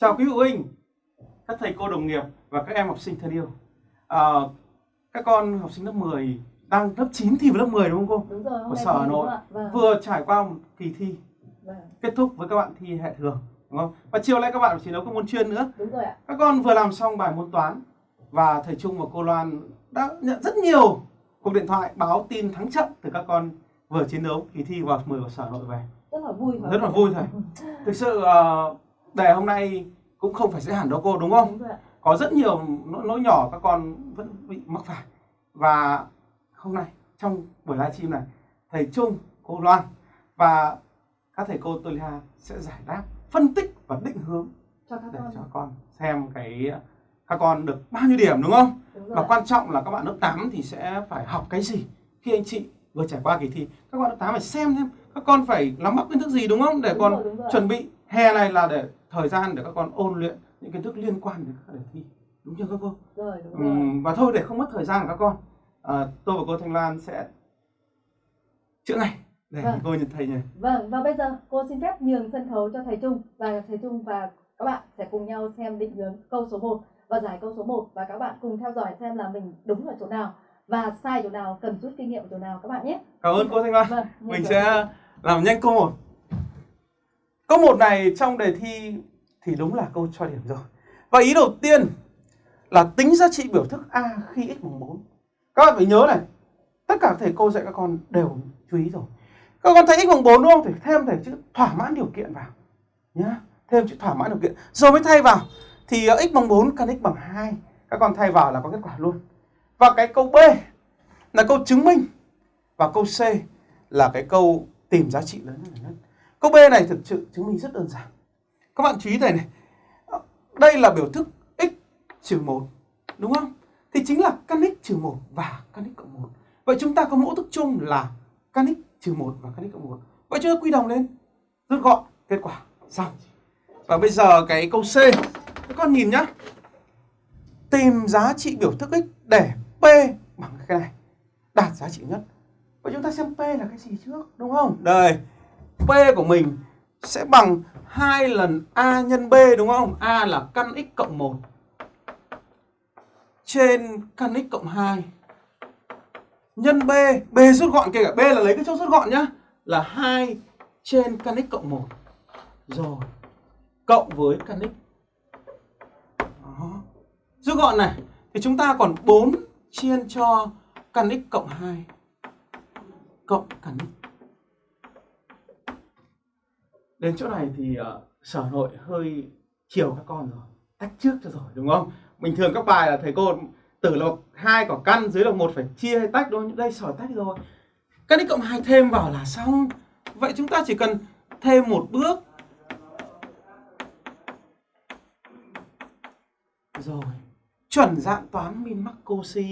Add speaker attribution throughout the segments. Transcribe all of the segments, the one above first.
Speaker 1: Chào quý phụ huynh, các thầy cô đồng nghiệp và các em học sinh thân yêu. À, các con học sinh lớp 10 đang lớp 9 thi vào lớp 10 đúng không
Speaker 2: Đúng rồi,
Speaker 1: Của Sở Hà Nội?
Speaker 2: Vâng.
Speaker 1: Vừa trải qua một kỳ thi
Speaker 2: vâng,
Speaker 1: kết thúc với các bạn thi hệ thường đúng không? Và chiều nay các bạn chỉ đấu các môn chuyên nữa.
Speaker 2: đúng rồi ạ.
Speaker 1: Các con vừa làm xong bài môn toán và thầy Trung và cô Loan đã nhận rất nhiều cuộc điện thoại báo tin thắng trận từ các con vừa chiến đấu kỳ thi vào 10 của Sở Hà Nội về.
Speaker 2: Rất là vui
Speaker 1: Rất là vui thầy. Thực sự ờ, đề hôm nay cũng không phải dễ hẳn đâu cô đúng không?
Speaker 2: Đúng
Speaker 1: có rất nhiều nỗi, nỗi nhỏ các con vẫn bị mắc phải và hôm nay trong buổi livestream này thầy Trung cô Loan và các thầy cô tôi sẽ giải đáp phân tích và định hướng
Speaker 2: Cho các
Speaker 1: để
Speaker 2: con.
Speaker 1: cho con xem cái các con được bao nhiêu điểm đúng không
Speaker 2: Đúng rồi
Speaker 1: và quan trọng là các bạn lớp 8 thì sẽ phải học cái gì khi anh chị vừa trải qua kỳ thi các bạn lớp 8 phải xem xem các con phải nắm bắt kiến thức gì đúng không để
Speaker 2: Đúng
Speaker 1: con
Speaker 2: rồi, đúng rồi.
Speaker 1: chuẩn bị hè này là để thời gian để các con ôn luyện những kiến thức liên quan đến các đề thi. Đúng chưa các cô?
Speaker 2: Rồi, đúng rồi.
Speaker 1: Ừm, và thôi để không mất thời gian của các con. À, tôi và cô Thanh Lan sẽ chữa ngay để
Speaker 2: Vâng.
Speaker 1: cô nhìn thầy nhỉ.
Speaker 2: Vâng, và bây giờ cô xin phép nhường sân khấu cho thầy Trung và thầy Trung và các bạn sẽ cùng nhau xem định hướng câu số 1 và giải câu số 1 và các bạn cùng theo dõi xem là mình đúng ở chỗ nào và sai chỗ nào, cần rút kinh nghiệm chỗ nào các bạn nhé.
Speaker 1: cảm ơn cô Thanh Lan.
Speaker 2: Vâng,
Speaker 1: mình sẽ làm nhanh câu một câu một này trong đề thi thì đúng là câu cho điểm rồi. Và ý đầu tiên là tính giá trị biểu thức a khi x bằng 4 các bạn phải nhớ này, tất cả thầy cô dạy các con đều chú ý rồi. Các con thấy x bằng 4 đúng không? Thì thêm thầy chữ thỏa mãn điều kiện vào, nhá. Thêm chữ thỏa mãn điều kiện. Rồi mới thay vào, thì ờ, x bằng 4 căn x bằng 2 các con thay vào là có kết quả luôn. Và cái câu B là câu chứng minh. Và câu C là cái câu tìm giá trị lớn nhất. Câu B này thực sự chứng minh rất đơn giản. Các bạn chú ý này này. Đây là biểu thức x trừ 1. Đúng không? Thì chính là căn x trừ 1 và căn x cộng 1. Vậy chúng ta có mẫu thức chung là căn x trừ 1 và căn x cộng 1. Vậy chúng ta quy đồng lên. Rút gọn. Kết quả. Xong. Và bây giờ cái câu C. Các con nhìn nhá. Tìm giá trị biểu thức x để P bằng cái này. Đạt giá trị nhất. Vậy chúng ta xem P là cái gì trước, đúng không? Đây, P của mình sẽ bằng 2 lần A nhân B đúng không? A là căn x cộng 1 trên căn x cộng 2 nhân B, B rút gọn kể cả B là lấy cái chỗ rút gọn nhá, là 2 trên căn x cộng 1. Rồi, cộng với căn x. Đó. Rút gọn này thì chúng ta còn 4 chia cho căn x cộng 2 cộng căn x. Đến chỗ này thì uh, sở nội hơi chiều các con rồi, tách trước cho rồi đúng không? Bình thường các bài là thầy cô tử lộc hai quả căn dưới lộc một phải chia hay tách đôi? Đây sở tách rồi. Căn x cộng hai thêm vào là xong. Vậy chúng ta chỉ cần thêm một bước. Rồi. Chuẩn dạng toán min mắc cosi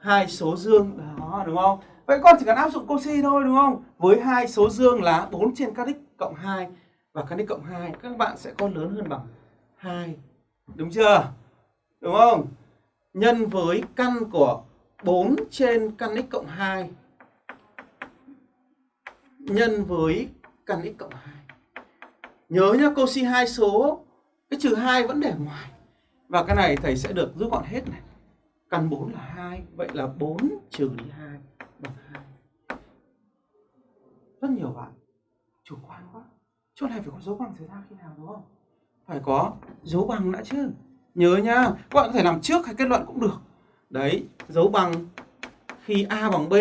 Speaker 1: hai số dương đó đúng không? Vậy con chỉ cần áp dụng cosi thôi đúng không? Với hai số dương là 4 trên căn x cộng 2 và căn đích cộng 2 các bạn sẽ có lớn hơn bằng 2. Đúng chưa? Đúng không? Nhân với căn của 4 trên căn x cộng 2 nhân với căn x cộng 2. Nhớ nhá, cosi hai số cái trừ 2 vẫn để ngoài. Và cái này thầy sẽ được rút gọn hết này. Căn 4 là 2, vậy là 4 trừ đi 2 bằng 2. Rất nhiều bạn chủ quan quá. Chỗ này phải có dấu bằng xảy ra khi nào đúng không? Phải có dấu bằng đã chứ. Nhớ nhá, các bạn có thể làm trước hay kết luận cũng được. Đấy, dấu bằng khi A bằng B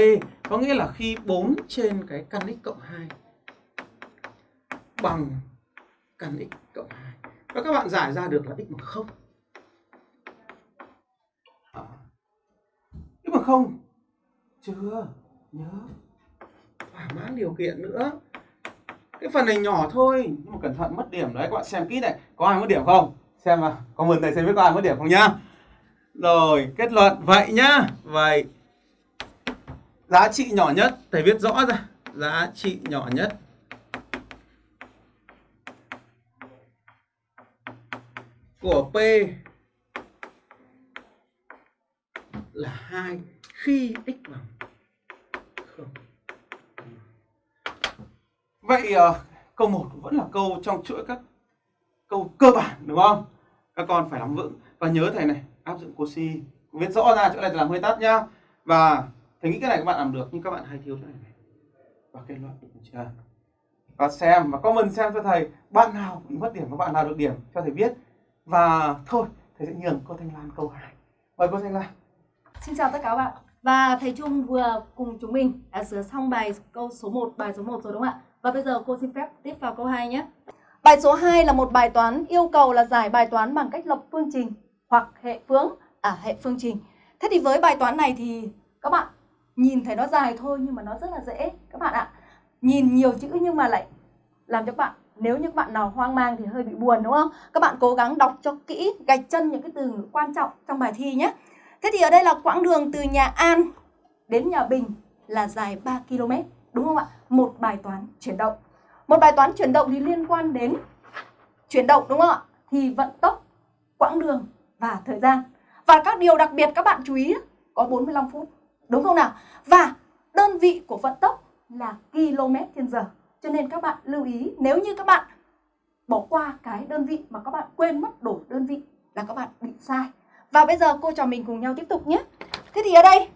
Speaker 1: có nghĩa là khi 4 trên cái căn x cộng 2 bằng căn x cộng 2. Và các bạn giải ra được là x bằng 0. À. x bằng 0 chưa? Nhớ thỏa mãn điều kiện nữa. Cái phần này nhỏ thôi nhưng mà cẩn thận mất điểm đấy các bạn xem kỹ này, có ai mất điểm không? Xem vào, comment thầy xem biết có ai mất điểm không nhá. Rồi, kết luận vậy nhá. Vậy giá trị nhỏ nhất thầy viết rõ ra, giá trị nhỏ nhất của P là hai khi x bằng không Vậy uh, câu 1 vẫn là câu trong chuỗi các câu cơ bản đúng không? Các con phải nắm vững. Và nhớ thầy này áp dụng cosi viết rõ ra chỗ này làm hơi tắt nhá. Và thầy nghĩ cái này các bạn làm được nhưng các bạn hay thiếu chỗ này, này. và kết luận được chưa? Và xem và comment xem cho thầy bạn nào bị mất điểm và bạn nào được điểm cho thầy biết. Và thôi thầy sẽ nhường cô Thanh Lan câu 2 mời cô Thanh Lan.
Speaker 2: Xin chào tất cả các bạn. Và thầy Trung vừa cùng chúng mình đã sửa xong bài câu số 1, bài số 1 rồi đúng không ạ? Và bây giờ cô xin phép tiếp vào câu 2 nhé Bài số 2 là một bài toán yêu cầu là giải bài toán bằng cách lập phương trình hoặc hệ phương à hệ phương trình. Thế thì với bài toán này thì các bạn nhìn thấy nó dài thôi nhưng mà nó rất là dễ các bạn ạ. Nhìn nhiều chữ nhưng mà lại làm cho các bạn nếu như các bạn nào hoang mang thì hơi bị buồn đúng không? Các bạn cố gắng đọc cho kỹ, gạch chân những cái từ quan trọng trong bài thi nhé. Thế thì ở đây là quãng đường từ nhà An đến nhà Bình là dài 3 km, đúng không ạ? Một bài toán chuyển động. Một bài toán chuyển động thì liên quan đến chuyển động đúng không ạ? Thì vận tốc, quãng đường và thời gian. Và các điều đặc biệt các bạn chú ý có 45 phút, đúng không nào? Và đơn vị của vận tốc là km trên giờ. Cho nên các bạn lưu ý nếu như các bạn bỏ qua cái đơn vị mà các bạn quên mất đổi đơn vị là các bạn bị sai. Và bây giờ cô trò mình cùng nhau tiếp tục nhé. Thế thì ở đây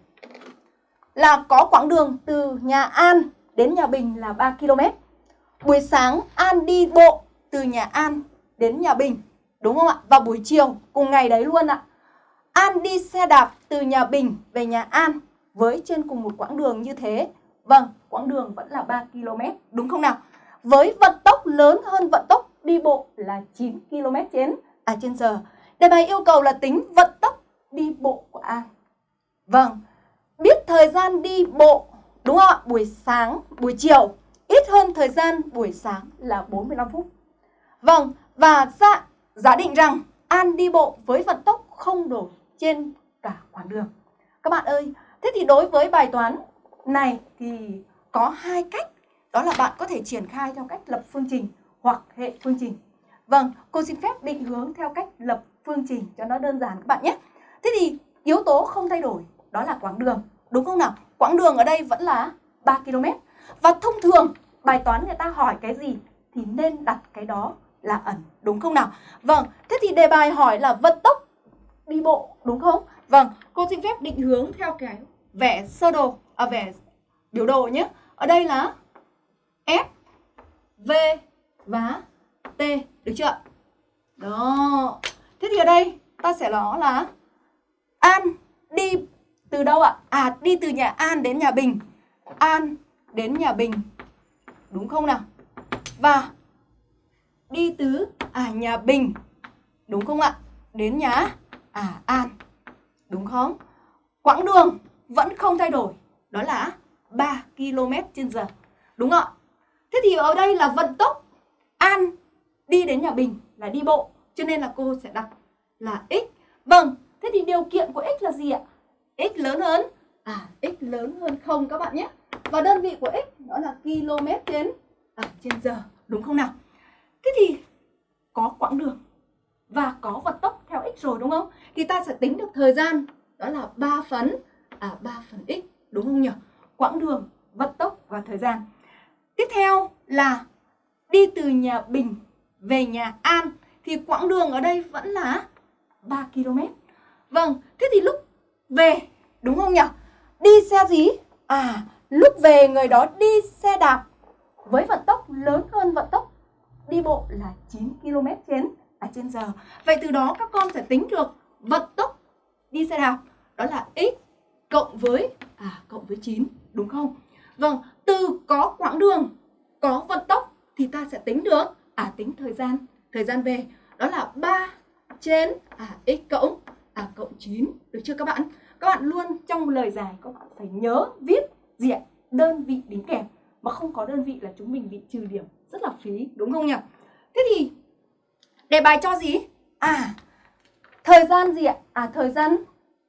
Speaker 2: là có quãng đường từ nhà An đến nhà Bình là 3 km. Buổi sáng An đi bộ từ nhà An đến nhà Bình, đúng không ạ? Và buổi chiều cùng ngày đấy luôn ạ. An đi xe đạp từ nhà Bình về nhà An với trên cùng một quãng đường như thế. Vâng, quãng đường vẫn là 3 km, đúng không nào? Với vận tốc lớn hơn vận tốc đi bộ là 9 km trên à trên giờ. Đề bài yêu cầu là tính vận tốc đi bộ của An. Vâng, thời gian đi bộ đúng không ạ? Buổi sáng, buổi chiều ít hơn thời gian buổi sáng là 45 phút. Vâng, và dạ, giả định rằng An đi bộ với vận tốc không đổi trên cả quãng đường. Các bạn ơi, thế thì đối với bài toán này thì có hai cách. Đó là bạn có thể triển khai theo cách lập phương trình hoặc hệ phương trình. Vâng, cô xin phép định hướng theo cách lập phương trình cho nó đơn giản các bạn nhé. Thế thì yếu tố không thay đổi đó là quãng đường, đúng không nào? Quãng đường ở đây vẫn là 3 km. Và thông thường bài toán người ta hỏi cái gì thì nên đặt cái đó là ẩn, đúng không nào? Vâng, thế thì đề bài hỏi là vận tốc đi bộ, đúng không? Vâng, cô xin phép định hướng theo cái vẽ sơ đồ, à vẽ biểu đồ nhé. Ở đây là f V và T, được chưa? Đó. Thế thì ở đây ta sẽ nói là An đi từ đâu ạ? À đi từ nhà An đến nhà Bình. An đến nhà Bình. Đúng không nào? Và đi từ à nhà Bình. Đúng không ạ? Đến nhà à An. Đúng không? Quãng đường vẫn không thay đổi. Đó là 3 km trên giờ. Đúng không ạ? Thế thì ở đây là vận tốc An đi đến nhà Bình là đi bộ. Cho nên là cô sẽ đặt là x. Vâng, thế thì điều kiện của x là gì ạ? x lớn hơn à x lớn hơn không các bạn nhé. Và đơn vị của x đó là km trên à, trên giờ, đúng không nào? Thế thì có quãng đường và có vận tốc theo x rồi đúng không? Thì ta sẽ tính được thời gian đó là 3 phần à 3 phần x đúng không nhỉ? Quãng đường, vận tốc và thời gian. Tiếp theo là đi từ nhà Bình về nhà An thì quãng đường ở đây vẫn là 3 km. Vâng, thế thì lúc về đúng không nhỉ? Đi xe gì? À, lúc về người đó đi xe đạp với vận tốc lớn hơn vận tốc đi bộ là 9 km trên à trên giờ. Vậy từ đó các con sẽ tính được vận tốc đi xe đạp đó là x cộng với à cộng với 9 đúng không? Vâng, từ có quãng đường, có vận tốc thì ta sẽ tính được à tính thời gian, thời gian về đó là 3 trên à, x cộng à, cộng 9 được chưa các bạn? Các bạn luôn trong lời dài các bạn phải nhớ, viết, diện đơn vị đính kèm mà không có đơn vị là chúng mình bị trừ điểm, rất là phí, đúng không nhỉ? Thế thì, đề bài cho gì? À thời gian gì ạ? À thời gian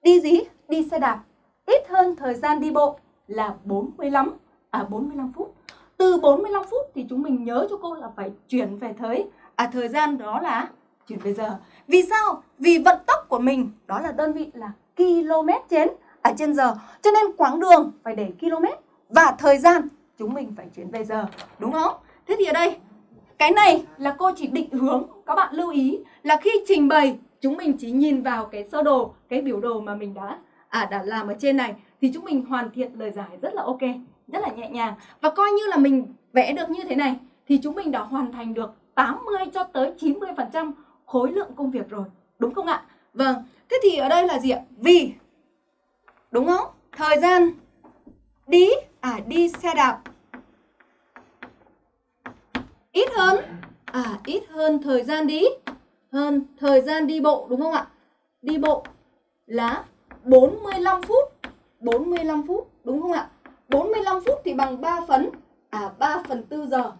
Speaker 2: đi gì? Đi xe đạp ít hơn thời gian đi bộ là 45 à 45 phút. Từ 45 phút thì chúng mình nhớ cho cô là phải chuyển về thời à thời gian đó là chuyển về giờ. Vì sao? Vì vận tốc của mình, đó là đơn vị là km trên à trên giờ. Cho nên quãng đường phải để km và thời gian chúng mình phải chuyển về giờ, đúng không? Thế thì ở đây cái này là cô chỉ định hướng các bạn lưu ý là khi trình bày chúng mình chỉ nhìn vào cái sơ đồ cái biểu đồ mà mình đã à đã làm ở trên này thì chúng mình hoàn thiện lời giải rất là ok rất là nhẹ nhàng và coi như là mình vẽ được như thế này thì chúng mình đã hoàn thành được 80 cho tới 90 phần trăm khối lượng công việc rồi đúng không ạ vâng thế thì ở đây là gì ạ? Vì, đúng không? Thời gian, đi à đi xe đạp. Ít hơn à ít hơn thời gian đi, hơn thời gian đi bộ, đúng không ạ? Đi bộ là 45 phút 45 phút, đúng không ạ? 45 phút thì bằng 3 à, phần à 3 phần 4 giờ.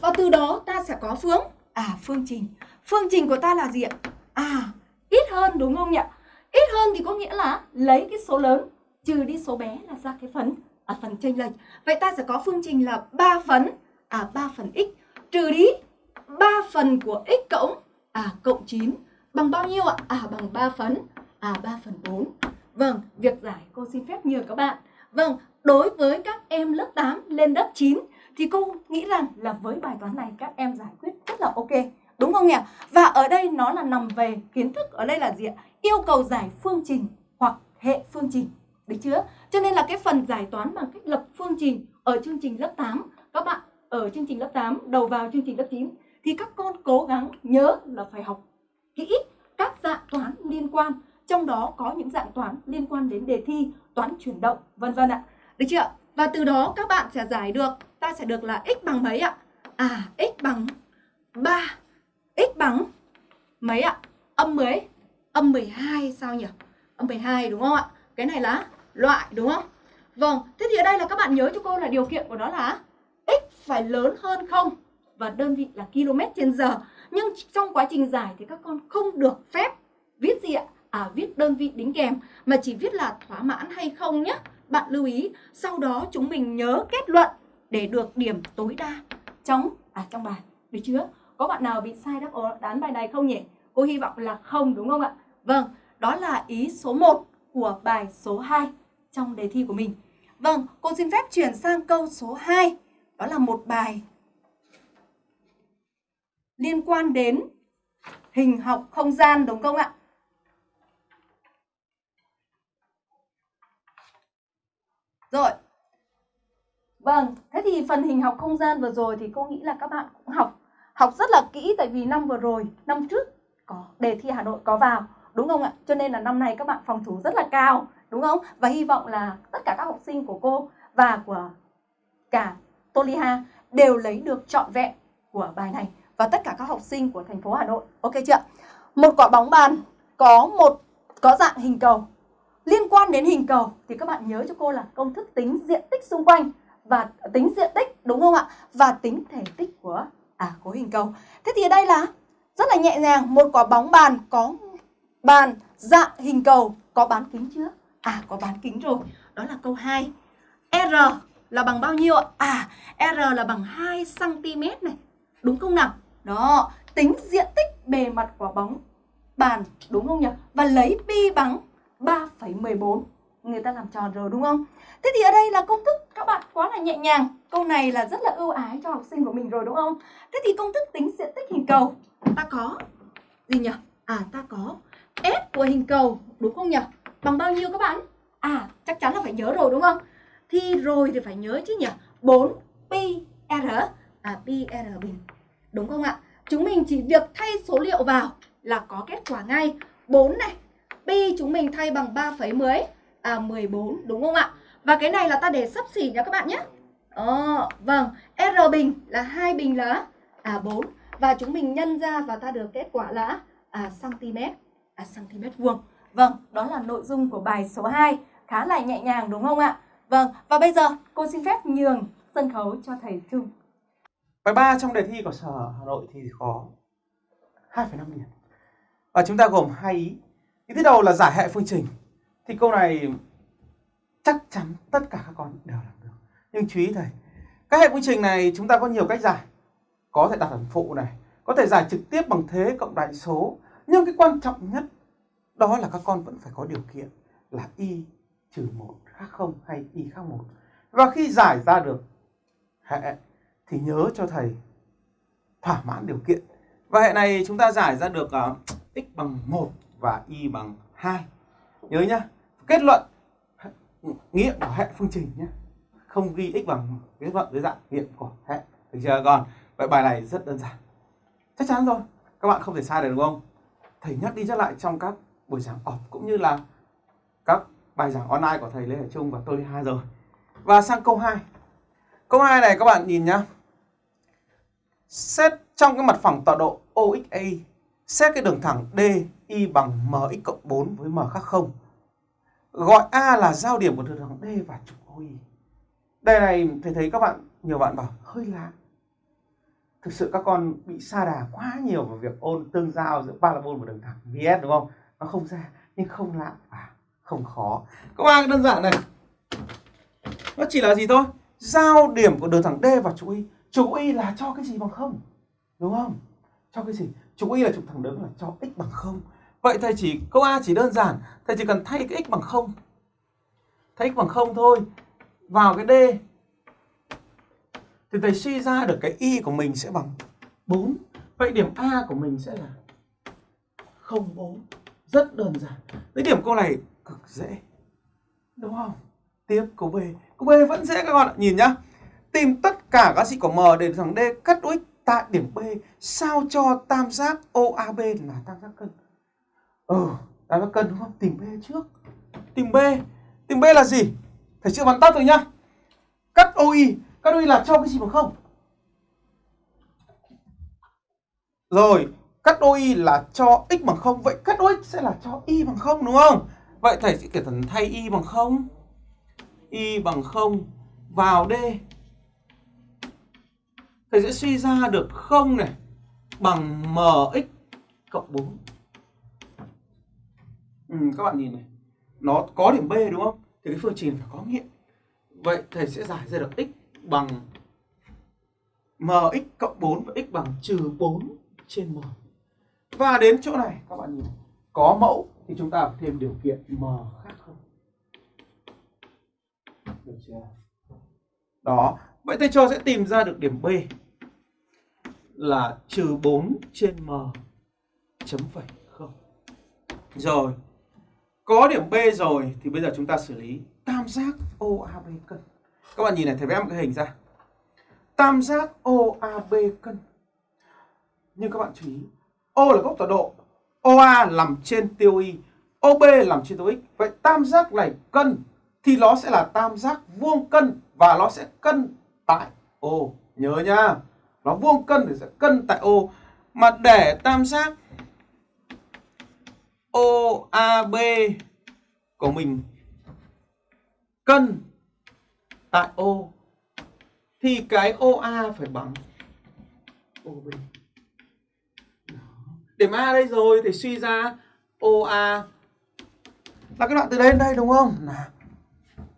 Speaker 2: Và từ đó ta sẽ có phương à phương trình. Phương trình của ta là gì ạ? À ít hơn đúng không nhỉ ít hơn thì có nghĩa là lấy cái số lớn trừ đi số bé là ra cái phần à phần chênh lệch vậy ta sẽ có phương trình là 3 phần à 3 phần x trừ đi 3 phần của x cộng à cộng 9 bằng bao nhiêu ạ? À bằng 3 phần à 3 phần 4. Vâng, việc giải cô xin phép nhờ các bạn. Vâng, đối với các em lớp 8 lên lớp 9 thì cô nghĩ rằng là với bài toán này các em giải quyết rất là ok. Đúng không nhỉ? Và ở đây nó là nằm về kiến thức, ở đây là gì ạ? Yêu cầu giải phương trình hoặc hệ phương trình. Được chưa? Cho nên là cái phần giải toán bằng cách lập phương trình ở chương trình lớp 8 các bạn, ở chương trình lớp 8 đầu vào chương trình lớp 9 thì các con cố gắng nhớ là phải học kỹ các dạng toán liên quan trong đó có những dạng toán liên quan đến đề thi, toán chuyển động, vân vân ạ được chưa và từ đó các bạn sẽ giải được, ta sẽ được là x bằng mấy ạ à x bằng 3 x bằng mấy ạ âm mấy âm 12 sao nhỉ âm 12 đúng không ạ cái này là loại đúng không vâng thế thì ở đây là các bạn nhớ cho cô là điều kiện của nó là x phải lớn hơn không và đơn vị là km trên giờ. Nhưng trong quá trình giải thì các con không được phép viết gì ạ? À viết đơn vị đính kèm mà chỉ viết là thỏa mãn hay không nhé. Bạn lưu ý, sau đó chúng mình nhớ kết luận để được điểm tối đa trong à trong bài. Được chưa? Có bạn nào bị sai đáp án bài này không nhỉ? Cô hy vọng là không đúng không ạ? Vâng, đó là ý số 1 của bài số 2 trong đề thi của mình. Vâng, cô xin phép chuyển sang câu số 2. Đó là một bài liên quan đến hình học không gian đúng không ạ? Rồi. Vâng, thế thì phần hình học không gian vừa rồi thì cô nghĩ là các bạn cũng học học rất là kỹ tại vì năm vừa rồi, năm trước có đề thi Hà Nội có vào, đúng không ạ? Cho nên là năm nay các bạn phòng thủ rất là cao, đúng không? Và hy vọng là tất cả các học sinh của cô và của cả Toliha đều lấy được trọn vẹn của bài này và tất cả các học sinh của thành phố Hà Nội. Ok chưa? Một quả bóng bàn có một có dạng hình cầu. Liên quan đến hình cầu thì các bạn nhớ cho cô là công thức tính diện tích xung quanh và tính diện tích đúng không ạ? Và tính thể tích của à của hình cầu. Thế thì ở đây là rất là nhẹ nhàng, một quả bóng bàn có bàn dạng hình cầu có bán kính chưa? À có bán kính rồi. Đó là câu 2. R là bằng bao nhiêu ạ? À, R là bằng 2 cm này. Đúng không nào? Đó, tính diện tích bề mặt quả bóng bàn đúng không nhỉ? Và lấy pi bằng 3,14. Người ta làm tròn rồi đúng không? Thế thì ở đây là công thức các bạn quá là nhẹ nhàng. Câu này là rất là ưu ái cho học sinh của mình rồi đúng không? Thế thì công thức tính diện tích hình cầu ta có gì nhỉ? À ta có S của hình cầu đúng không nhỉ? Bằng bao nhiêu các bạn? À chắc chắn là phải nhớ rồi đúng không? Thì rồi thì phải nhớ chứ nhỉ? 4 pi r à pi r bình Đúng không ạ? Chúng mình chỉ việc thay số liệu vào là có kết quả ngay. 4 này, pi chúng mình thay bằng 3,10 à 14 đúng không ạ? Và cái này là ta để sắp xỉ nha các bạn nhé. Ờ, vâng, R bình là hai bình là à 4 và chúng mình nhân ra và ta được kết quả là à cm à cm vuông. Vâng, đó là nội dung của bài số 2, khá là nhẹ nhàng đúng không ạ? Vâng, và bây giờ cô xin phép nhường sân khấu cho thầy Trung.
Speaker 1: Bài 3 trong đề thi của Sở Hà Nội thì có 2,5 điểm. Và chúng ta gồm hai ý. Ý thứ đầu là giải hệ phương trình. Thì câu này chắc chắn tất cả các con đều làm được. Nhưng chú ý thầy, các hệ phương trình này chúng ta có nhiều cách giải. Có thể đặt hàm phụ này, có thể giải trực tiếp bằng thế cộng đại số. Nhưng cái quan trọng nhất đó là các con vẫn phải có điều kiện là y trừ một khác không hay y khác một Và khi giải ra được hệ thì nhớ cho thầy thỏa mãn điều kiện. Và hệ này chúng ta giải ra được uh, x bằng 1 và y bằng 2. Nhớ nhá. Kết luận nghiệm của hệ phương trình nhé. Không ghi x bằng kết luận dưới dạng nghiệm của hệ. Được chưa còn Vậy bài này rất đơn giản. Chắc chắn rồi. Các bạn không thể sai được đúng không? Thầy nhắc đi nhắc lại trong các buổi giảng off cũng như là các bài giảng online của thầy Lê Hải Trung và tôi đi hai rồi. Và sang câu 2. Câu 2 này các bạn nhìn nhá. Xét trong cái mặt phẳng tọa độ OXA, xét cái đường thẳng D y bằng MX cộng 4 với M khác 0. Gọi A là giao điểm của đường thẳng D và trục OI. Đây này thầy thấy các bạn, nhiều bạn bảo hơi lạ. Thực sự các con bị sa đà quá nhiều vào việc ôn tương giao giữa parabol và đường thẳng VS đúng không? Nó không ra, nhưng không lạ và không khó. Câu bạn đơn giản này. Nó chỉ là gì thôi? Giao điểm của đường thẳng D và trục Y. Trục Y là cho cái gì bằng không? Đúng không? Cho cái gì? Trục Y là trục thẳng đứng là cho x bằng không. Vậy thầy chỉ câu A chỉ đơn giản, thầy chỉ cần thay cái x bằng không. Thay x bằng không thôi. Vào cái D thì thầy suy ra được cái y của mình sẽ bằng 4. Vậy điểm A của mình sẽ là 04. Rất đơn giản. Đấy điểm câu này cực dễ. Đúng không? Tiếp câu B. Câu B vẫn dễ các bạn ạ. Nhìn nhá. Tìm tất cả các sĩ của M để thằng D cắt x tại điểm B sao cho tam giác OAB là tam giác cân. Ừ, tam giác cân đúng không? Tìm B trước. Tìm B. Tìm B là gì? Thầy chữa bắn tắt rồi nhá. Cắt OI. Cắt OI là cho cái gì bằng không? Rồi, cắt OI là cho x bằng không Vậy cắt OX sẽ là cho y bằng không đúng không? Vậy thầy sẽ kể thần thay y bằng không Y bằng không vào D Thầy sẽ suy ra được không này Bằng mx cộng 4 ừ, Các bạn nhìn này. Nó có điểm B đúng không? Thì cái phương trình phải có nghiệm. Vậy thầy sẽ giải ra được x bằng mx cộng 4 và x bằng trừ 4 trên m. Và đến chỗ này các bạn nhìn Có mẫu thì chúng ta phải thêm điều kiện m khác không Được chưa? Đó. Vậy thầy cho sẽ tìm ra được điểm B là trừ 4 trên m chấm phẩy không. Rồi, có điểm B rồi thì bây giờ chúng ta xử lý tam giác OAB cân. Các bạn nhìn này, thầy vẽ một cái hình ra. Tam giác OAB cân. Nhưng các bạn chú ý, O là góc tọa độ, OA nằm trên tiêu Y, OB nằm trên tiêu X. Vậy tam giác này cân thì nó sẽ là tam giác vuông cân và nó sẽ cân tại O. Nhớ nhá nó vuông cân thì sẽ cân tại O mà để tam giác OAB của mình. Cân. Tại O. Thì cái OA phải bằng OB. Điểm A đây rồi thì suy ra OA là cái đoạn từ đây đến đây đúng không? Là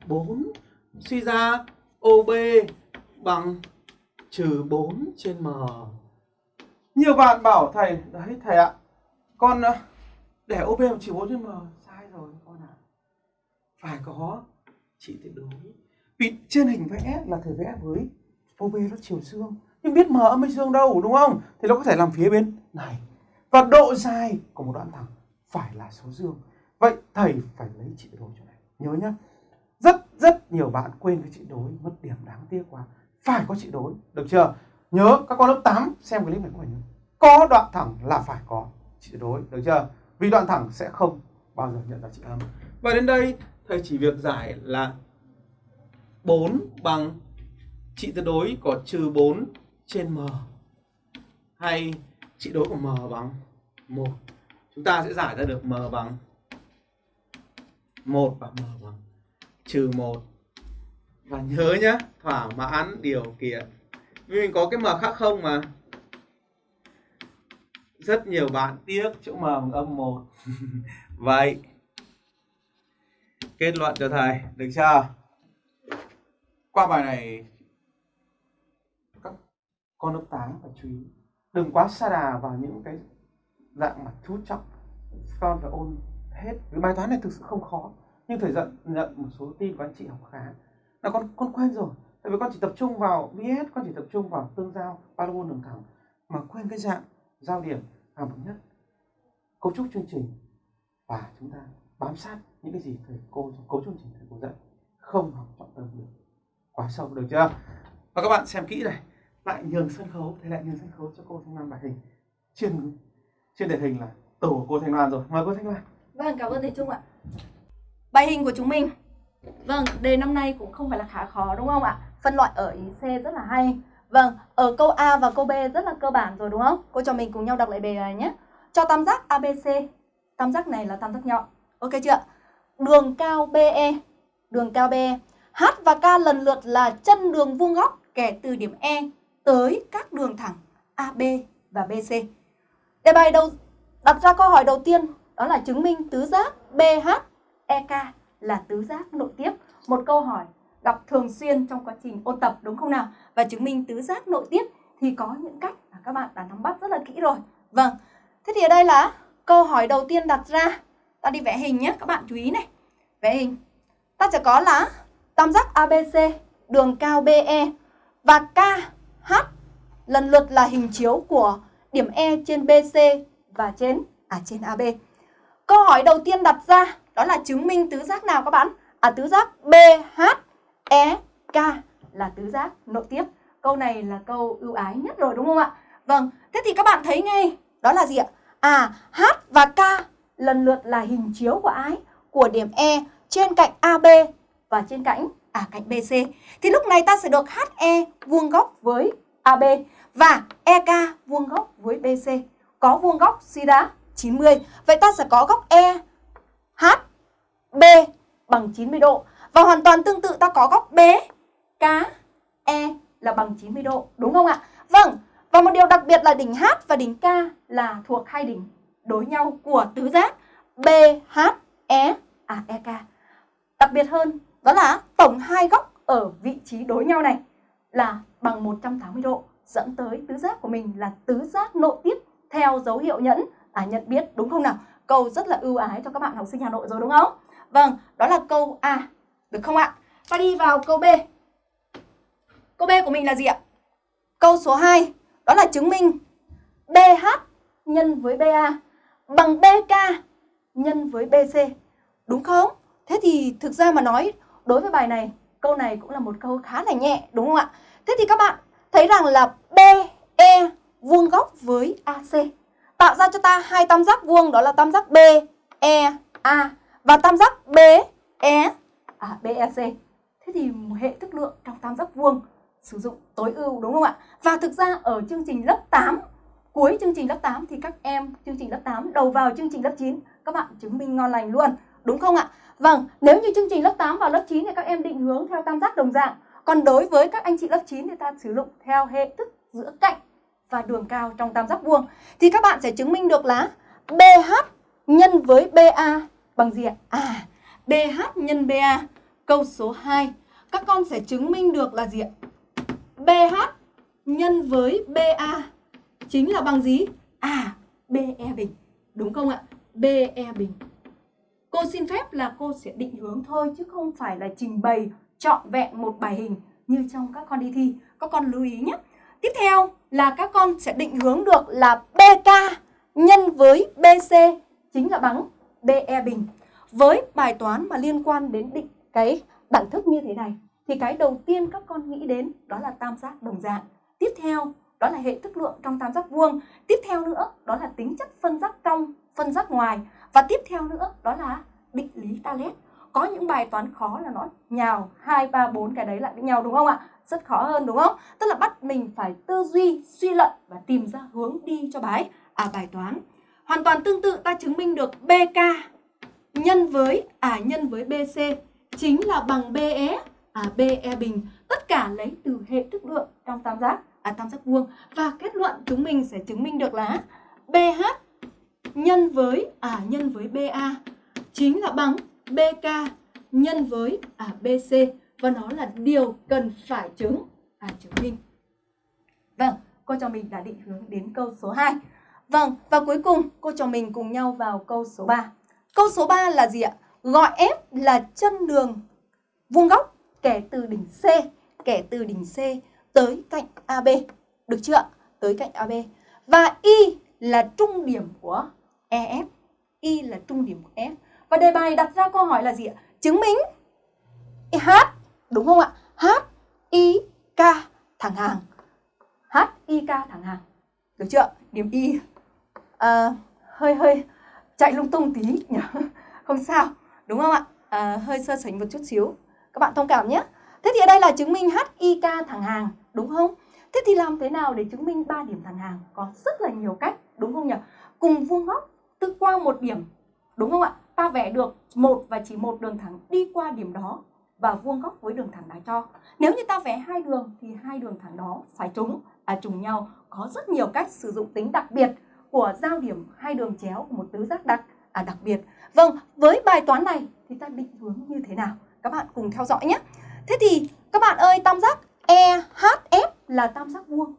Speaker 1: 4 suy ra OB bằng trừ 4 trên m. Nhiều bạn bảo thầy, đấy thầy ạ, con để OB một chiều 4 trên m, sai rồi con ạ. À. Phải có trị tuyệt đối. Vì trên hình vẽ là thể vẽ với OB nó chiều dương, nhưng biết m âm hay dương đâu đúng không? Thì nó có thể làm phía bên này. Và độ dài của một đoạn thẳng phải là số dương. Vậy thầy phải lấy trị tuyệt đối chỗ này. Nhớ nhá. Rất rất nhiều bạn quên cái trị đối mất điểm đáng tiếc quá phải có trị đối được chưa nhớ các con lớp 8 xem clip này có phải nhớ có đoạn thẳng là phải có trị đối được chưa vì đoạn thẳng sẽ không bao giờ nhận ra trị âm và đến đây thầy chỉ việc giải là 4 bằng trị tuyệt đối có trừ 4 trên m. Hay trị đối của m bằng 1 chúng ta sẽ giải ra được m bằng 1 và m bằng trừ 1 và nhớ nhé, thỏa mãn điều kiện. Vì mình có cái m khác không mà rất nhiều bạn tiếc chỗ m bằng âm một. Vậy, kết luận cho thầy, được chưa? Qua bài này, các con lớp 8 phải chú ý. Đừng quá xa đà vào những cái dạng mà chú trọng, con phải ôn hết. Cái bài toán này thực sự không khó, nhưng thầy giận, nhận một số tin của anh chị học khá. Là con con quen rồi, tại vì con chỉ tập trung vào VS con chỉ tập trung vào tương giao parabol đường thẳng, mà quên cái dạng giao điểm hàm thống nhất cấu trúc chương trình và chúng ta bám sát những cái gì thầy cô trong cấu chương trình thầy cô dạy không học trọng tâm được quá sâu được chưa và các bạn xem kỹ này lại nhường sân khấu thầy lại nhường sân khấu cho cô thanh lan bài hình trên trên đề hình là tổ của cô thanh loan rồi mời cô thanh loan
Speaker 2: Vâng, cảm ơn thầy Trung ạ. Bài hình của chúng mình. Vâng, đề năm nay cũng không phải là khá khó đúng không ạ? Phân loại ở ý C rất là hay. Vâng, ở câu A và câu B rất là cơ bản rồi đúng không? Cô cho mình cùng nhau đọc lại đề này nhé. Cho tam giác ABC. Tam giác này là tam giác nhọn. Ok chưa? Đường cao BE. Đường cao BE. H và K lần lượt là chân đường vuông góc kể từ điểm E tới các đường thẳng AB và BC. Đề bài đầu đặt ra câu hỏi đầu tiên đó là chứng minh tứ giác BH EK là tứ giác nội tiếp. Một câu hỏi gặp thường xuyên trong quá trình ôn tập đúng không nào? Và chứng minh tứ giác nội tiếp thì có những cách mà các bạn đã nắm bắt rất là kỹ rồi. Vâng, thế thì ở đây là câu hỏi đầu tiên đặt ra. Ta đi vẽ hình nhé, các bạn chú ý này. Vẽ hình. Ta sẽ có là tam giác ABC, đường cao BE và KH lần lượt là hình chiếu của điểm E trên BC và trên à trên AB. Câu hỏi đầu tiên đặt ra đó là chứng minh tứ giác nào các bạn? À tứ giác bh EK là tứ giác nội tiếp. Câu này là câu ưu ái nhất rồi đúng không ạ? Vâng, thế thì các bạn thấy ngay đó là gì ạ? À H và K lần lượt là hình chiếu của ái của điểm E trên cạnh AB và trên cạnh à cạnh BC. Thì lúc này ta sẽ được HE vuông góc với AB và EK vuông góc với BC. Có vuông góc suy ra 90. Vậy ta sẽ có góc E H B bằng 90 độ. Và hoàn toàn tương tự ta có góc B K E là bằng 90 độ, đúng không ạ? Vâng, và một điều đặc biệt là đỉnh H và đỉnh K là thuộc hai đỉnh đối nhau của tứ giác B H E à E K. Đặc biệt hơn đó là tổng hai góc ở vị trí đối nhau này là bằng 180 độ dẫn tới tứ giác của mình là tứ giác nội tiếp theo dấu hiệu nhẫn à nhận biết đúng không nào? Câu rất là ưu ái cho các bạn học sinh Hà Nội rồi đúng không? Vâng, đó là câu A. Được không ạ? Ta đi vào câu B. Câu B của mình là gì ạ? Câu số 2 đó là chứng minh BH nhân với BA bằng BK nhân với BC. Đúng không? Thế thì thực ra mà nói đối với bài này, câu này cũng là một câu khá là nhẹ đúng không ạ? Thế thì các bạn thấy rằng là BE vuông góc với AC tạo ra cho ta hai tam giác vuông đó là tam giác BEA và tam giác BE à, BEC. Thế thì hệ thức lượng trong tam giác vuông sử dụng tối ưu đúng không ạ? Và thực ra ở chương trình lớp 8 cuối chương trình lớp 8 thì các em chương trình lớp 8 đầu vào chương trình lớp 9 các bạn chứng minh ngon lành luôn đúng không ạ? Vâng, nếu như chương trình lớp 8 vào lớp 9 thì các em định hướng theo tam giác đồng dạng. Còn đối với các anh chị lớp 9 thì ta sử dụng theo hệ thức giữa cạnh và đường cao trong tam giác vuông thì các bạn sẽ chứng minh được là BH nhân với BA bằng gì ạ? À, BH nhân BA. Câu số 2. Các con sẽ chứng minh được là gì ạ? BH nhân với BA chính là bằng gì? À, BE bình. Đúng không ạ? BE bình. Cô xin phép là cô sẽ định hướng thôi chứ không phải là trình bày trọn vẹn một bài hình như trong các con đi thi. Các con lưu ý nhé. Tiếp theo là các con sẽ định hướng được là BK nhân với BC chính là bằng BE bình. Với bài toán mà liên quan đến định cái đẳng thức như thế này thì cái đầu tiên các con nghĩ đến đó là tam giác đồng dạng. Tiếp theo đó là hệ thức lượng trong tam giác vuông. Tiếp theo nữa đó là tính chất phân giác trong, phân giác ngoài. Và tiếp theo nữa đó là định lý Talet. Có những bài toán khó là nó nhào 2, 3, 4 cái đấy lại với nhau đúng không ạ? Rất khó hơn đúng không? Tức là bắt mình phải tư duy, suy luận và tìm ra hướng đi cho bài à bài toán. Hoàn toàn tương tự ta chứng minh được BK nhân với à nhân với BC chính là bằng BE à BE bình. Tất cả lấy từ hệ thức lượng trong tam giác à tam giác vuông và kết luận chúng mình sẽ chứng minh được là BH nhân với à nhân với BA chính là bằng BK nhân với à BC và nó là điều cần phải chứng à chứng minh. Vâng, cô cho mình đã định hướng đến câu số 2. Vâng, và cuối cùng cô cho mình cùng nhau vào câu số 3. Câu số 3 là gì ạ? Gọi F là chân đường vuông góc kể từ đỉnh C, kể từ đỉnh C tới cạnh AB. Được chưa ạ? Tới cạnh AB. Và Y là trung điểm của EF. Y là trung điểm của F. Và đề bài đặt ra câu hỏi là gì ạ? Chứng minh H, đúng không ạ? H, I, K thẳng hàng. H, I, K thẳng hàng. Được chưa? Điểm Y à, hơi hơi chạy lung tung tí nhỉ? Không sao, đúng không ạ? À, hơi sơ sánh một chút xíu. Các bạn thông cảm nhé. Thế thì ở đây là chứng minh HIK thẳng hàng, đúng không? Thế thì làm thế nào để chứng minh ba điểm thẳng hàng? Có rất là nhiều cách, đúng không nhỉ? Cùng vuông góc từ qua một điểm, đúng không ạ? Ta vẽ được một và chỉ một đường thẳng đi qua điểm đó và vuông góc với đường thẳng đã cho. Nếu như ta vẽ hai đường thì hai đường thẳng đó phải trùng, à trùng nhau. Có rất nhiều cách sử dụng tính đặc biệt của giao điểm hai đường chéo của một tứ giác đặc à đặc biệt. Vâng, với bài toán này thì ta định hướng như thế nào? Các bạn cùng theo dõi nhé. Thế thì các bạn ơi, tam giác EHF là tam giác vuông.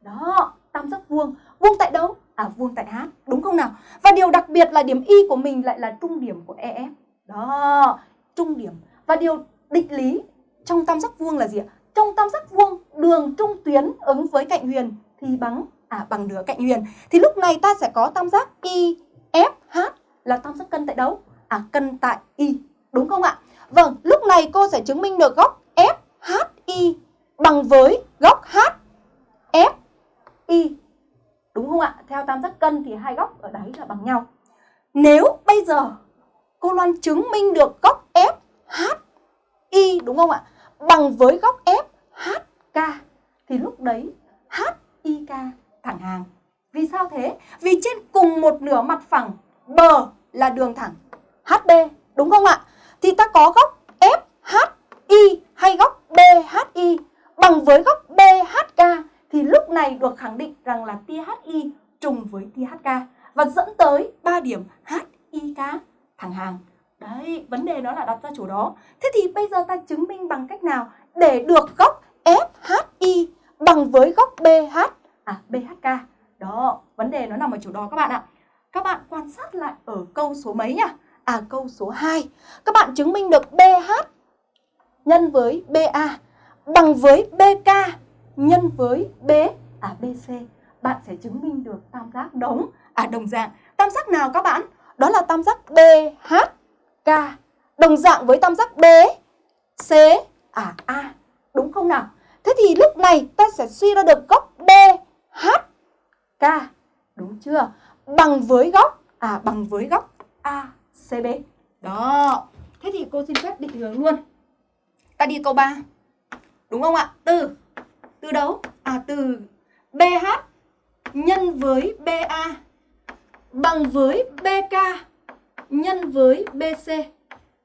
Speaker 2: Đó, tam giác vuông. Vuông tại đâu? À vuông tại H, đúng không nào? Và điều đặc biệt là điểm Y của mình lại là trung điểm của EF. Đó, trung điểm. Và điều định lý trong tam giác vuông là gì ạ? Trong tam giác vuông, đường trung tuyến ứng với cạnh huyền thì bằng à bằng nửa cạnh huyền. Thì lúc này ta sẽ có tam giác IFH là tam giác cân tại đâu? À cân tại Y, đúng không ạ? Vâng, lúc này cô sẽ chứng minh được góc FHI bằng với góc HFI. Đúng không ạ? Theo tam giác cân thì hai góc ở đấy là bằng nhau. Nếu bây giờ cô Loan chứng minh được góc FHI đúng không ạ? Bằng với góc FHK thì lúc đấy HIK thẳng hàng. Vì sao thế? Vì trên cùng một nửa mặt phẳng bờ là đường thẳng HB đúng không ạ? Thì ta có góc FHI hay góc BHI bằng với góc BHK thì lúc này được khẳng định rằng là tia HI trùng với tia HK và dẫn tới 3 điểm HIK thẳng hàng. Đấy, vấn đề đó là đặt ra chỗ đó. Thế thì bây giờ ta chứng minh bằng cách nào để được góc FHI bằng với góc BH à BHK. Đó, vấn đề nó nằm ở chỗ đó các bạn ạ. Các bạn quan sát lại ở câu số mấy nhá? À câu số 2. Các bạn chứng minh được BH nhân với BA bằng với BK nhân với B à BC. Bạn sẽ chứng minh được tam giác đống à đồng dạng. Tam giác nào các bạn? Đó là tam giác BHK đồng dạng với tam giác B C à A. Đúng không nào? Thế thì lúc này ta sẽ suy ra được góc Hk Đúng chưa? Bằng với góc à bằng với góc ACB. Đó. Thế thì cô xin phép định hướng luôn. Ta đi câu 3. Đúng không ạ? Từ từ đâu? À từ BH nhân với BA bằng với BK nhân với BC.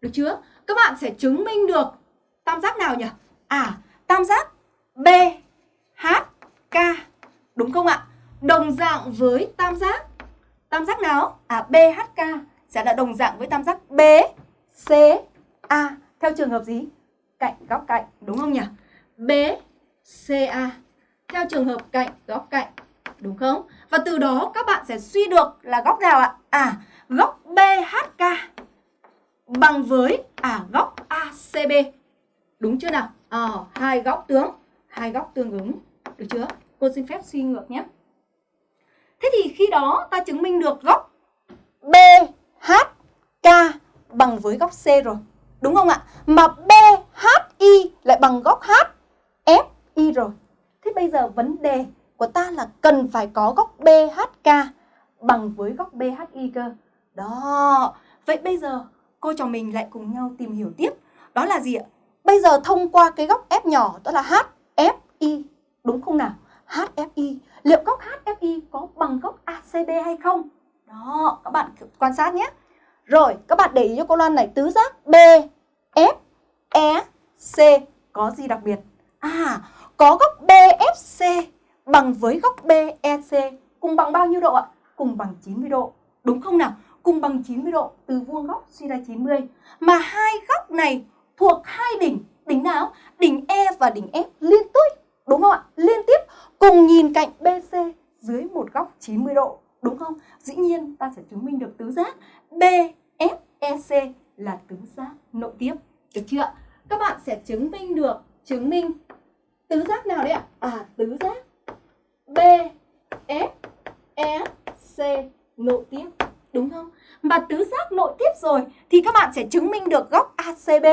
Speaker 2: Được chưa? Các bạn sẽ chứng minh được tam giác nào nhỉ? À, tam giác BHK. Đúng không ạ? Đồng dạng với tam giác tam giác nào? À BHK sẽ là đồng dạng với tam giác BCA theo trường hợp gì? Cạnh góc cạnh, đúng không nhỉ? BCA theo trường hợp cạnh góc cạnh, đúng không? Và từ đó các bạn sẽ suy được là góc nào ạ? À, góc BHK bằng với à góc ACB. Đúng chưa nào? À, hai góc tướng, hai góc tương ứng. Được chưa? Cô xin phép suy ngược nhé. Thế thì khi đó ta chứng minh được góc BHK bằng với góc C rồi. Đúng không ạ? Mà BHI lại bằng góc HFI rồi. Thế bây giờ vấn đề của ta là cần phải có góc BHK bằng với góc BHI cơ. Đó. Vậy bây giờ cô trò mình lại cùng nhau tìm hiểu tiếp. Đó là gì ạ? Bây giờ thông qua cái góc F nhỏ, đó là HFI. Đúng không nào? HFI. Liệu góc HFI có bằng góc ACB hay không? Đó, các bạn quan sát nhé. Rồi, các bạn để ý cho cô Loan này, tứ giác B, F, E, C có gì đặc biệt? À, có góc BFC bằng với góc BEC cùng bằng bao nhiêu độ ạ? Cùng bằng 90 độ. Đúng không nào? Cùng bằng 90 độ từ vuông góc suy ra 90. Mà hai góc này thuộc hai đỉnh. Đỉnh nào? Đỉnh E và đỉnh F liên tiếp. Đúng không ạ? Liên tiếp, cùng nhìn cạnh BC dưới một góc 90 độ. Đúng không? Dĩ nhiên, ta sẽ chứng minh được tứ giác BFEC là tứ giác nội tiếp. Được chưa? Các bạn sẽ chứng minh được, chứng minh tứ giác nào đấy ạ? À tứ giác BFEC nội tiếp. Đúng không? Mà tứ giác nội tiếp rồi thì các bạn sẽ chứng minh được góc ACB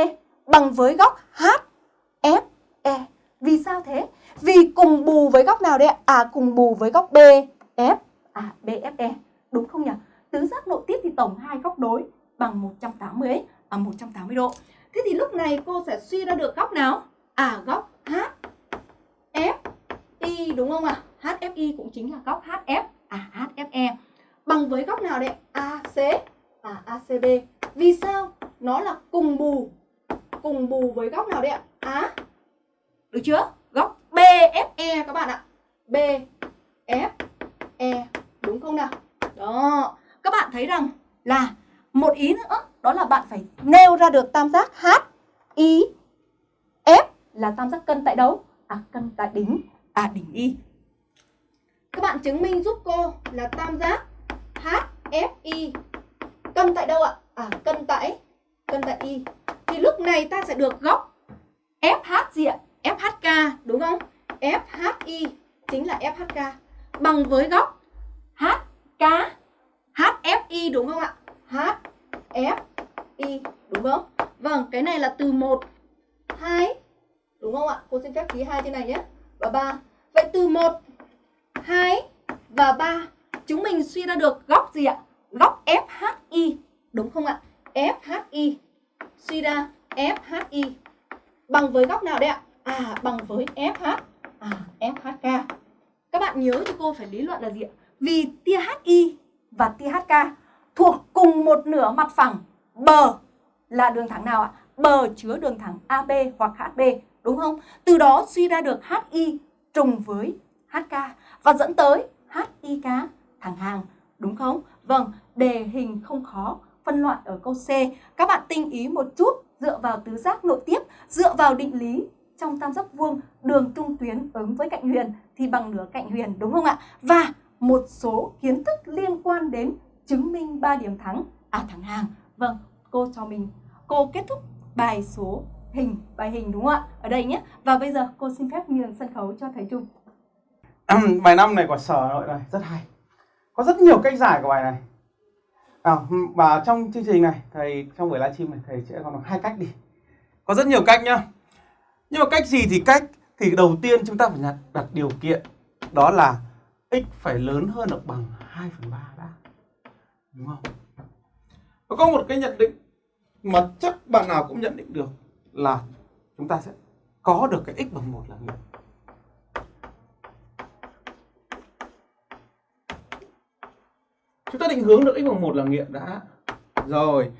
Speaker 2: bằng với góc HFE. Vì sao thế? Vì cùng bù với góc nào đây ạ? À cùng bù với góc BF à BFE. Đúng không nhỉ? Tứ giác nội tiếp thì tổng hai góc đối bằng 180 ấy, à 180 độ. Thế thì lúc này cô sẽ suy ra được góc nào? À góc HFI đúng không ạ? À? HFI cũng chính là góc HF à HFE bằng với góc nào đấy? AC à ACB. Vì sao? Nó là cùng bù cùng bù với góc nào đấy ạ? Á. Được chưa? Góc BFE các bạn ạ. BFE đúng không nào? Đó. Các bạn thấy rằng là một ý nữa, đó là bạn phải nêu ra được tam giác H, I, F là tam giác cân tại đâu? À cân tại đỉnh à đỉnh Y. Các bạn chứng minh giúp cô là tam giác HFI cân tại đâu ạ? À cân tại cân tại Y. Thì lúc này ta sẽ được góc FH gì ạ? FHK đúng không? FHI chính là FHK bằng với góc HK HFI đúng không ạ? HFI đúng không? Vâng, cái này là từ 1 2 đúng không ạ? Cô xin phép ký hai trên này nhé. Và 3. Vậy từ 1 2 và 3 chúng mình suy ra được góc gì ạ? Góc FHI đúng không ạ? FHI suy ra FHI bằng với góc nào đấy ạ? À bằng với FH à FHK. Các bạn nhớ cho cô phải lý luận là gì ạ? Vì tia HI và tia HK thuộc cùng một nửa mặt phẳng bờ là đường thẳng nào ạ? Bờ chứa đường thẳng AB hoặc HB đúng không? Từ đó suy ra được HI trùng với HK và dẫn tới HIK thẳng hàng đúng không? Vâng, đề hình không khó, phân loại ở câu C. Các bạn tinh ý một chút dựa vào tứ giác nội tiếp, dựa vào định lý trong tam giác vuông đường trung tuyến ứng với cạnh huyền thì bằng nửa cạnh huyền đúng không ạ? Và một số kiến thức liên quan đến chứng minh 3 điểm thắng à thẳng hàng. Vâng, cô cho mình cô kết thúc bài số hình bài hình đúng không ạ? Ở đây nhé. Và bây giờ cô xin phép nhường sân khấu cho thầy Trung.
Speaker 1: bài năm này của sở nội này rất hay. Có rất nhiều cách giải của bài này. À, và trong chương trình này thầy trong buổi livestream này thầy sẽ còn hai cách đi. Có rất nhiều cách nhá. Nhưng mà cách gì thì cách thì đầu tiên chúng ta phải đặt, đặt điều kiện đó là x phải lớn hơn hoặc bằng 2 phần 3 đã. Đúng không? Và có một cái nhận định mà chắc bạn nào cũng nhận định được là chúng ta sẽ có được cái x bằng 1 là nghiệm. Chúng ta định hướng được x bằng 1 là nghiệm đã. Rồi,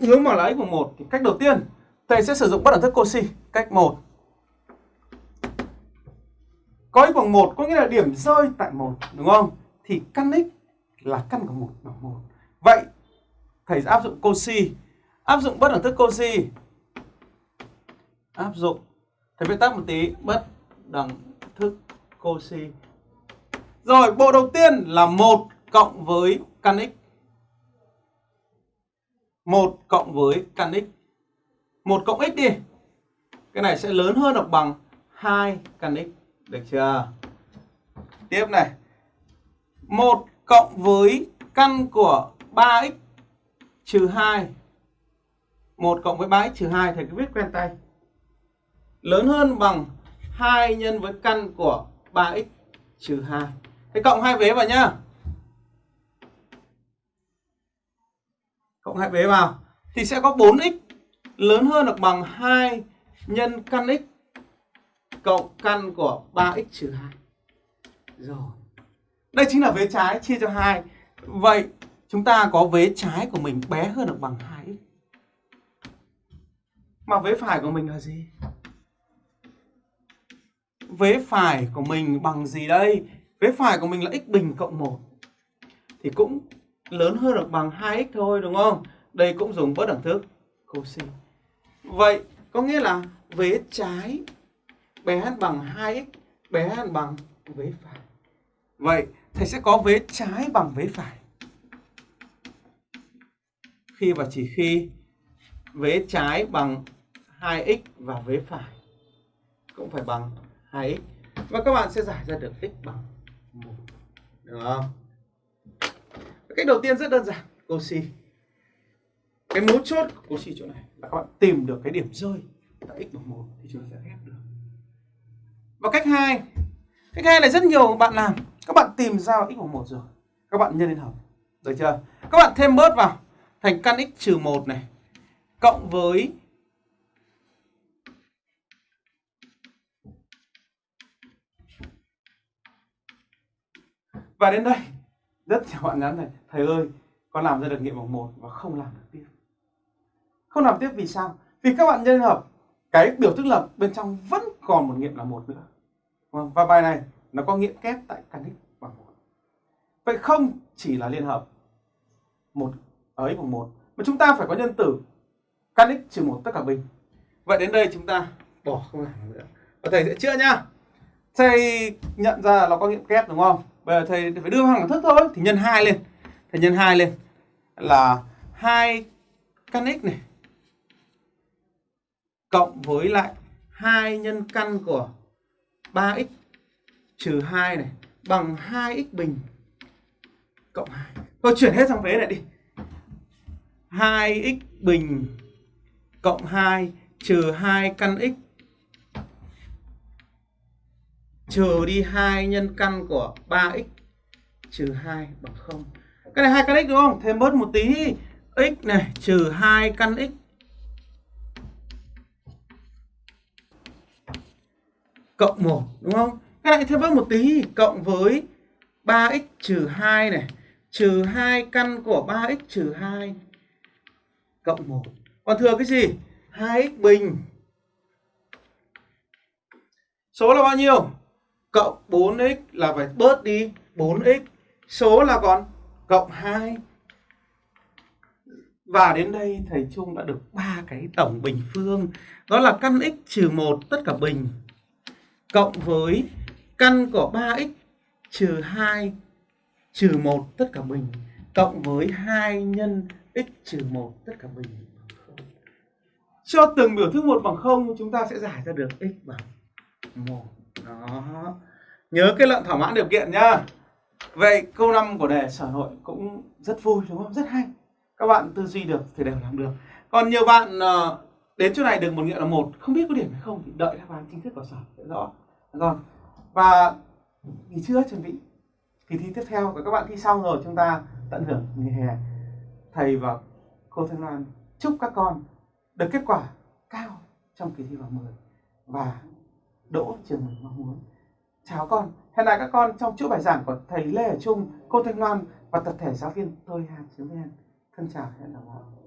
Speaker 1: hướng mà là x bằng 1 thì cách đầu tiên thầy sẽ sử dụng bất đẳng thức Cauchy cách 1. Có x bằng 1 có nghĩa là điểm rơi tại 1 đúng không? Thì căn x là căn của 1 bằng 1. Vậy thầy sẽ áp dụng Cauchy, áp dụng bất đẳng thức Cauchy. Áp dụng thầy viết tắt một tí bất đẳng thức Cauchy. Rồi, bộ đầu tiên là 1 cộng với căn x. 1 cộng với căn x 1 cộng x đi. Cái này sẽ lớn hơn hoặc bằng 2 căn x. Được chưa? Tiếp này. 1 cộng với căn của 3x trừ 2. 1 cộng với 3x trừ 2 thầy cứ viết quen tay. Lớn hơn bằng 2 nhân với căn của 3x trừ 2. Thế cộng hai vế vào nhá. Cộng hai vế vào thì sẽ có 4x lớn hơn hoặc bằng 2 nhân căn x cộng căn của 3x trừ 2. Rồi. Đây chính là vế trái, chia cho 2. Vậy chúng ta có vế trái của mình bé hơn hoặc bằng 2x. Mà vế phải của mình là gì? Vế phải của mình bằng gì đây? Vế phải của mình là x bình cộng 1. Thì cũng lớn hơn hoặc bằng 2x thôi, đúng không? Đây cũng dùng bất đẳng thức Cauchy. Vậy, có nghĩa là vế trái bé hơn bằng 2x bé hơn bằng vế phải. Vậy, thầy sẽ có vế trái bằng vế phải. Khi và chỉ khi vế trái bằng 2x và vế phải cũng phải bằng 2x. Và các bạn sẽ giải ra được x bằng 1. Được không? cách đầu tiên rất đơn giản, cô si cái mấu chốt của cố chỉ chỗ này là các bạn tìm được cái điểm rơi tại x bằng một thì chúng ta sẽ ghép được. Và cách hai cách hai là rất nhiều bạn làm. Các bạn tìm ra x bằng một rồi. Các bạn nhân lên hợp được chưa? Các bạn thêm bớt vào. Thành căn x trừ một này, cộng với và đến đây, rất nhiều bạn nhắn này, thầy ơi, con làm ra được nghiệm bằng một và không làm được tiếp không làm tiếp vì sao? Vì các bạn nhân hợp, cái biểu thức lập bên trong vẫn còn một nghiệm là một nữa. Vâng, và bài này nó có nghiệm kép tại căn x bằng một. Vậy không chỉ là liên hợp, một ở x bằng một, mà chúng ta phải có nhân tử căn x trừ một tất cả bình. Vậy đến đây chúng ta bỏ không làm nữa. Và thầy sẽ chữa nhá. Thầy nhận ra nó có nghiệm kép, đúng không? Bây giờ thầy phải đưa hàng thức thôi, thì nhân hai lên. Thầy nhân hai lên là hai căn x này cộng với lại hai nhân căn của 3x trừ 2 này bằng 2x bình cộng 2. Thôi, chuyển hết sang vế này đi. 2x bình cộng 2 trừ 2 căn x trừ đi 2 nhân căn của 3x trừ 2 bằng 0. Cái này 2 căn x đúng không? Thêm bớt một tí. x này trừ 2 căn x cộng 1 đúng không? Các lại thêm bớt một tí, cộng với 3x trừ 2 này, trừ 2 căn của 3x trừ 2 cộng 1. Còn thừa cái gì? 2x bình. Số là bao nhiêu? Cộng 4x là phải bớt đi 4x. Số là còn cộng 2. Và đến đây, thầy Trung đã được ba cái tổng bình phương. Đó là căn x trừ 1 tất cả bình cộng với căn của 3x trừ 2 trừ 1 tất cả mình, cộng với 2 nhân x trừ 1 tất cả mình. Cho từng biểu thức 1 bằng 0 chúng ta sẽ giải ra được x bằng 1 đó. Nhớ cái lệnh thỏa mãn điều kiện nhá. Vậy câu 5 của đề sở hội cũng rất vui, đúng không? Rất hay. Các bạn tư duy được thì đều làm được. Còn nhiều bạn ờ, đến chỗ này được một nghiệm là một, không biết có điểm hay không thì đợi đáp án chính thức của sở sẽ rõ. Rồi. Và nghỉ trưa, chuẩn bị. Kỳ thi tiếp theo và các bạn thi xong rồi, chúng ta tận hưởng nghỉ hè. Thầy và cô Thanh Loan chúc các con được kết quả cao trong kỳ thi vào 10 và đỗ trường mình mong muốn. Chào con. Hẹn lại các con trong chuỗi bài giảng của thầy Lê Ở Trung, cô Thanh Loan và tập thể giáo viên tôi Hà Chiếu Đen thân chào hẹn gặp lại.